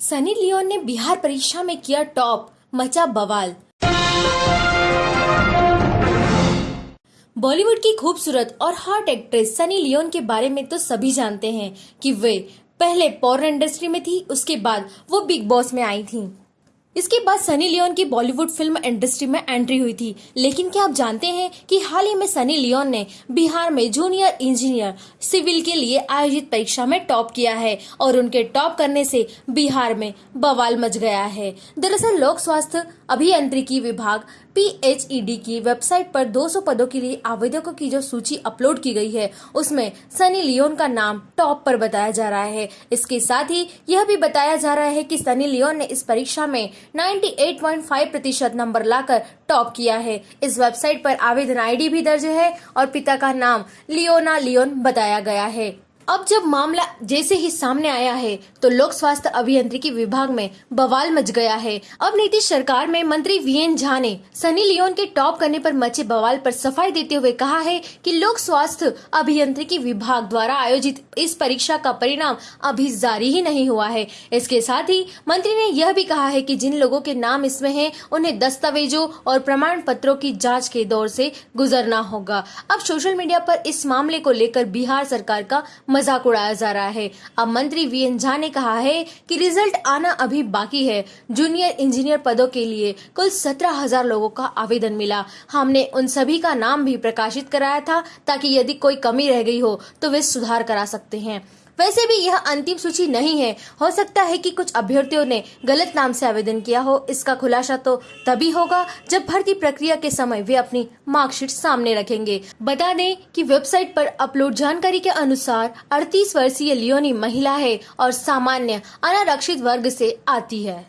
Sunny Leone ने बिहार परीक्षा में किया टॉप, मचा बवाल। बॉलीवुड की खूबसूरत और हॉट एक्ट्रेस सनी लियोन के बारे में तो सभी जानते हैं कि वे पहले पॉर्न इंडस्ट्री में थी, उसके बाद वो बिग बॉस में आई थी। इसके बाद सनी लियोन की बॉलीवुड फ़िल्म इंडस्ट्री में एंट्री हुई थी। लेकिन क्या आप जानते हैं कि हाल ही में सनी लियोन ने बिहार में जूनियर इंजीनियर सिविल के लिए आयोजित परीक्षा में टॉप किया है और उनके टॉप करने से बिहार में बवाल मच गया है। दरअसल लोक स्वास्थ्य अभियंत्रिकी विभाग पीएचईडी की वेबसाइट पर 200 पदों के लिए आवेदकों की जो सूची अपलोड की गई है, उसमें सनी लियोन का नाम टॉप पर बताया जा रहा है। इसके साथ ही यह भी बताया जा रहा है कि सनी लियोन ने इस परीक्षा में 98.5 प्रतिशत नंबर लाकर टॉप किया है। इस वेबसाइट पर आवेदन आईडी भी दर्ज है और पिता का नाम लियोना लियोन बताया गया है। अब जब मामला जैसे ही सामने आया है तो लोक स्वास्थ्य अभियंत्रिकी विभाग में बवाल मच गया है। अब नीतीश सरकार में मंत्री वी एन झा ने सनी लियोन के टॉप करने पर मचे बवाल पर सफ़ाई देते हुए कहा है कि लोक स्वास्थ्य अभियंत्रिकी विभाग द्वारा आयोजित इस परीक्षा का परिणाम अभी जारी ही नहीं हुआ है। इसके साथ ही मंत्री ने यह भी कहा है कि जिन लोगों के नाम इसमें हैं, उन्हें दस्तावेजों और प्रमाण पत्रों की जाँच के दौर से गुजरना होगा। अब सोशल मीडिया पर इस मामले को लेकर बिहार सरकार का मज़ाक उड़ाया जा रहा है। अब मंत्री वी एन झा ने कहा है कि रिज़ल्ट आना अभी बाकी है। जूनियर इंजीनियर पदों के लिए कुल सत्रह हज़ार लोगों का आवेदन मिला। हमने उन सभी का नाम भी प्रकाशित कराया था ताकि यदि कोई कमी रह गई हो तो वे सुधार करा सकते हैं। वैसे भी यह अंतिम सूची नहीं है। हो सकता है कि कुछ अभ्यर्थियों ने गलत नाम से आवेदन किया हो। इसका खुलासा तो तभी होगा जब भर्ती प्रक्रिया के समय वे अपनी मार्कशीट सामने रखेंगे। बता दें कि वेबसाइट पर अपलोड जानकारी के अनुसार 38 वर्षीय लियोनी महिला है और सामान्य अनारक्षित वर्ग से आती है।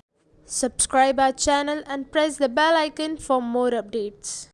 Subscribe our channel and press the bell icon for more updates.